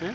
Yeah.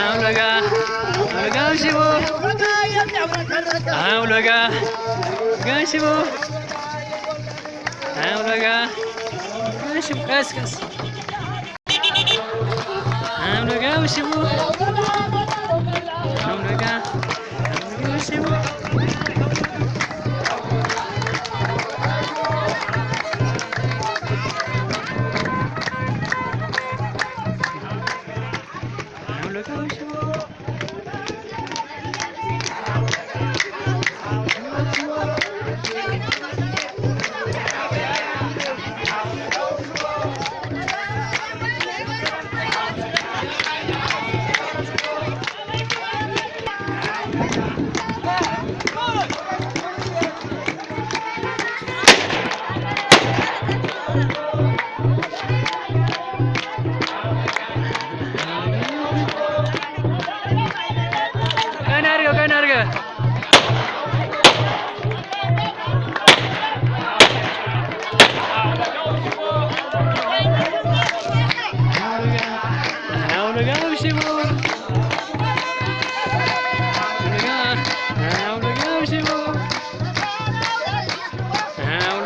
ಆಮ್ಲಗ ಆಮ್ಲಗ ಶಿವು ಆಮ್ಲಗ ಗ ಶಿವು ಆಮ್ಲಗ ಶಿವು ಕಸ್ ಕಸ್ ಆಮ್ಲಗ ಶಿವು 他说。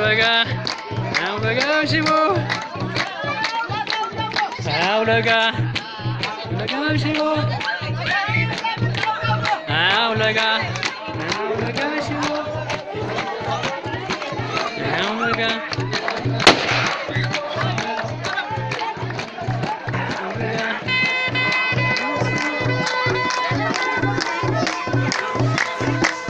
được à? nào được à, ơi Simu nào được à? được ơi Simu nào được nào được ơi Simu nào được Thank.